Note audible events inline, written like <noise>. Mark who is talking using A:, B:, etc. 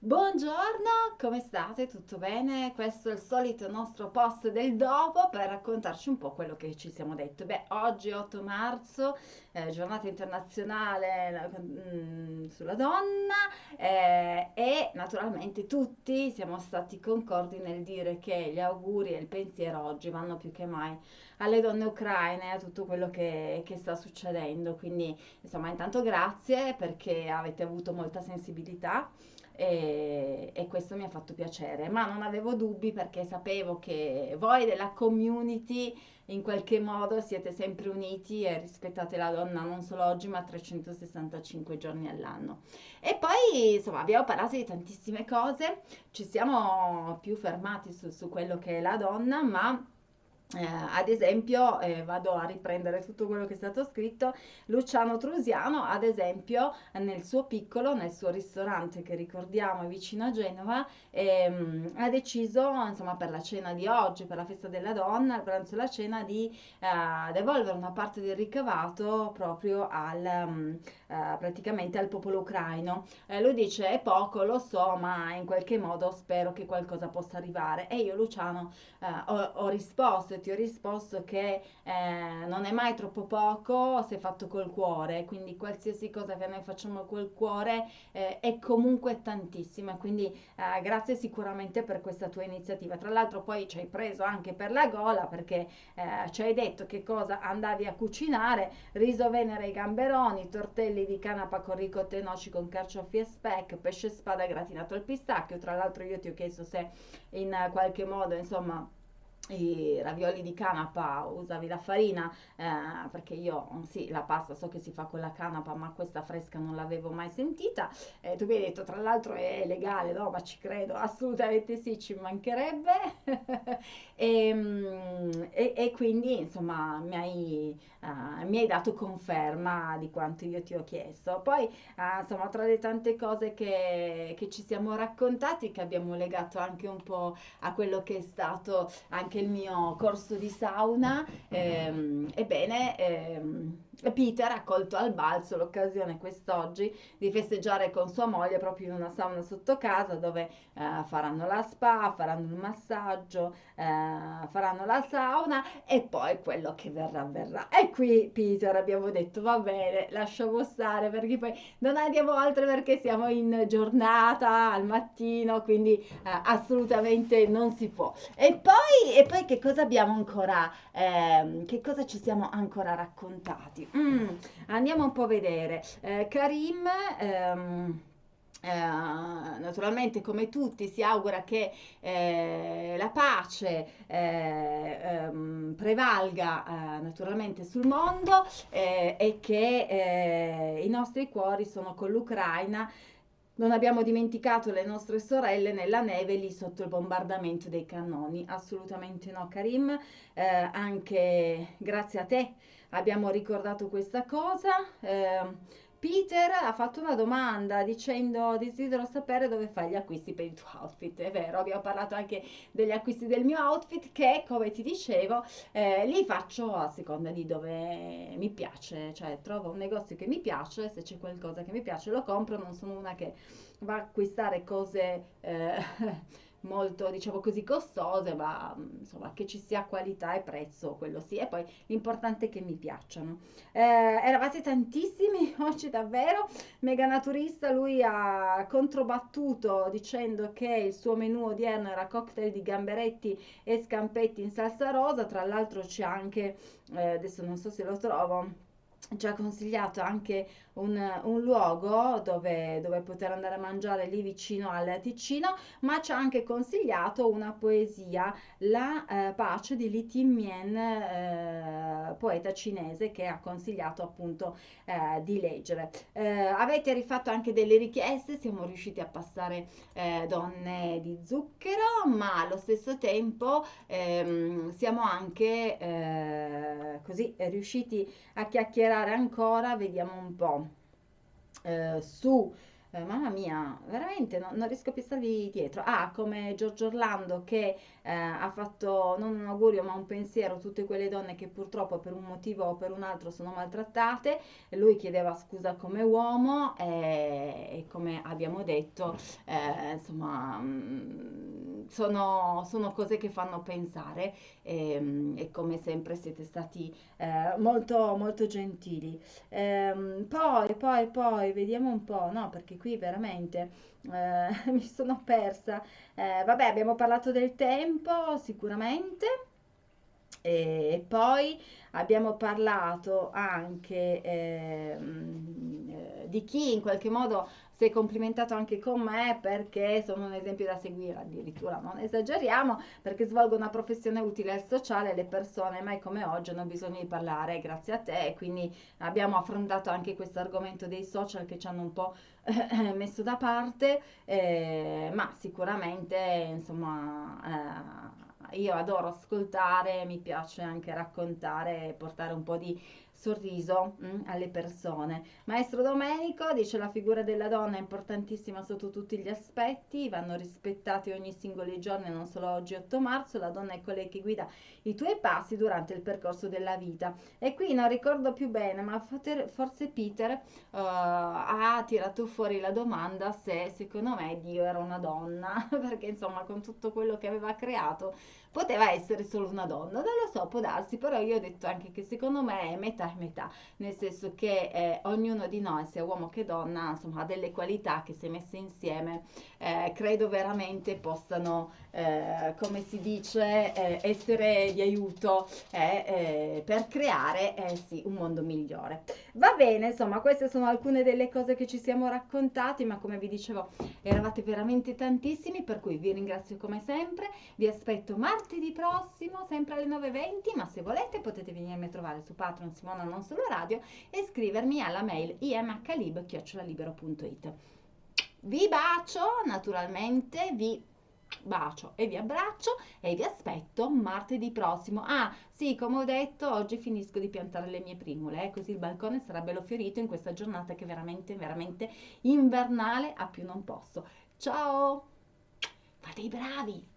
A: Buongiorno, come state? Tutto bene? Questo è il solito nostro post del dopo per raccontarci un po' quello che ci siamo detto. Beh, oggi 8 marzo, eh, giornata internazionale mm, sulla donna eh, e naturalmente tutti siamo stati concordi nel dire che gli auguri e il pensiero oggi vanno più che mai alle donne ucraine, a tutto quello che, che sta succedendo. Quindi, insomma, intanto grazie perché avete avuto molta sensibilità e, e questo mi ha fatto piacere, ma non avevo dubbi perché sapevo che voi della community in qualche modo siete sempre uniti e rispettate la donna non solo oggi ma 365 giorni all'anno. E poi insomma abbiamo parlato di tantissime cose, ci siamo più fermati su, su quello che è la donna, ma eh, ad esempio, eh, vado a riprendere tutto quello che è stato scritto, Luciano Trusiano, ad esempio, nel suo piccolo, nel suo ristorante che ricordiamo è vicino a Genova, ehm, ha deciso, insomma, per la cena di oggi, per la festa della donna, il pranzo e la cena, di eh, devolvere una parte del ricavato proprio al, um, praticamente al popolo ucraino. Eh, lui dice, è poco, lo so, ma in qualche modo spero che qualcosa possa arrivare. E io, Luciano, eh, ho, ho risposto ti ho risposto che eh, non è mai troppo poco se fatto col cuore, quindi qualsiasi cosa che noi facciamo col cuore eh, è comunque tantissima, quindi eh, grazie sicuramente per questa tua iniziativa. Tra l'altro poi ci hai preso anche per la gola perché eh, ci hai detto che cosa andavi a cucinare, riso venere e gamberoni, tortelli di canapa con ricotta e noci con carciofi e speck, pesce spada gratinato al pistacchio, tra l'altro io ti ho chiesto se in qualche modo insomma i ravioli di canapa usavi la farina eh, perché io sì la pasta so che si fa con la canapa ma questa fresca non l'avevo mai sentita. Eh, tu mi hai detto tra l'altro è legale no? Ma ci credo assolutamente sì ci mancherebbe. E, <laughs> ehm, e, e, quindi insomma mi hai, uh, mi hai, dato conferma di quanto io ti ho chiesto. Poi uh, insomma tra le tante cose che, che ci siamo raccontati che abbiamo legato anche un po' a quello che è stato anche anche il mio corso di sauna. Ehm, ebbene, ehm, Peter ha colto al balzo l'occasione quest'oggi di festeggiare con sua moglie proprio in una sauna sotto casa dove eh, faranno la spa, faranno il massaggio, eh, faranno la sauna e poi quello che verrà verrà. E qui Peter abbiamo detto va bene, lasciamo stare perché poi non andiamo oltre perché siamo in giornata al mattino, quindi eh, assolutamente non si può. E poi, e poi che cosa abbiamo ancora, ehm, che cosa ci siamo ancora raccontati? Mm, andiamo un po' a vedere. Eh, Karim, ehm, eh, naturalmente come tutti si augura che eh, la pace eh, ehm, prevalga eh, naturalmente sul mondo eh, e che eh, i nostri cuori sono con l'Ucraina non abbiamo dimenticato le nostre sorelle nella neve lì sotto il bombardamento dei cannoni. Assolutamente no, Karim. Anche grazie a te abbiamo ricordato questa cosa. Eh, Peter ha fatto una domanda dicendo desidero sapere dove fai gli acquisti per il tuo outfit. È vero, abbiamo parlato anche degli acquisti del mio outfit che, come ti dicevo, eh, li faccio a seconda di dove mi piace. Cioè, trovo un negozio che mi piace, se c'è qualcosa che mi piace lo compro, non sono una che va a acquistare cose... Eh, molto, diciamo così, costose, ma mm, insomma che ci sia qualità e prezzo, quello sì. E poi l'importante è che mi piacciono. Eh, eravate tantissimi <laughs> oggi davvero. Mega Naturista, lui ha controbattuto dicendo che il suo menù odierno era cocktail di gamberetti e scampetti in salsa rosa. Tra l'altro c'è anche, eh, adesso non so se lo trovo ci ha consigliato anche un, un luogo dove, dove, poter andare a mangiare lì vicino al Ticino, ma ci ha anche consigliato una poesia, La eh, pace di Li Timien, eh, poeta cinese, che ha consigliato appunto eh, di leggere. Eh, avete rifatto anche delle richieste, siamo riusciti a passare eh, Donne di zucchero, ma allo stesso tempo ehm, siamo anche eh, così riusciti a chiacchierare ancora, vediamo un po' su eh, mamma mia, veramente non, non riesco più a stargli dietro. Ah, come Giorgio Orlando che eh, ha fatto non un augurio ma un pensiero a tutte quelle donne che purtroppo per un motivo o per un altro sono maltrattate. Lui chiedeva scusa come uomo e, e come abbiamo detto, eh, insomma, mh, sono, sono, cose che fanno pensare e, e come sempre siete stati eh, molto, molto gentili. Ehm, poi, poi, poi, vediamo un po', no, perché qui veramente eh, <laughs> mi sono persa. Eh, vabbè, abbiamo parlato del tempo, sicuramente. E poi abbiamo parlato anche ehm, eh, di chi in qualche modo è complimentato anche con me perché sono un esempio da seguire, addirittura non esageriamo, perché svolgo una professione utile al sociale, le persone mai come oggi hanno bisogno di parlare grazie a te, quindi abbiamo affrontato anche questo argomento dei social che ci hanno un po' <laughs> messo da parte, eh, ma sicuramente insomma... Eh, io adoro ascoltare, mi piace anche raccontare e portare un po' di sorriso mm, alle persone. Maestro Domenico dice la figura della donna è importantissima sotto tutti gli aspetti, vanno rispettati ogni singolo giorno, non solo oggi 8 marzo, la donna è colei che guida i tuoi passi durante il percorso della vita. E qui non ricordo più bene, ma forse Peter uh, ha tirato fuori la domanda se secondo me Dio era una donna, <laughs> perché insomma con tutto quello che aveva creato poteva essere solo una donna, non lo so, può darsi, però io ho detto anche che secondo me è metà metà, nel senso che eh, ognuno di noi, sia uomo che donna, insomma, ha delle qualità che se messe insieme eh, credo veramente possano, eh, come si dice, eh, essere di aiuto eh, eh, per creare sì, un mondo migliore. Va bene, insomma, queste sono alcune delle cose che ci siamo raccontati, ma come vi dicevo, eravate veramente tantissimi, per cui vi ringrazio come sempre, vi aspetto martedì prossimo, sempre alle 9.20, ma se volete potete venirmi a trovare su Patreon Simona Non Solo Radio e scrivermi alla mail imhlib.it. Vi bacio, naturalmente, vi bacio e vi abbraccio e vi aspetto martedì prossimo. Ah, sì, come ho detto, oggi finisco di piantare le mie primule, eh, così il balcone sarà bello fiorito in questa giornata che è veramente, veramente invernale a più non posso. Ciao! Fate i bravi!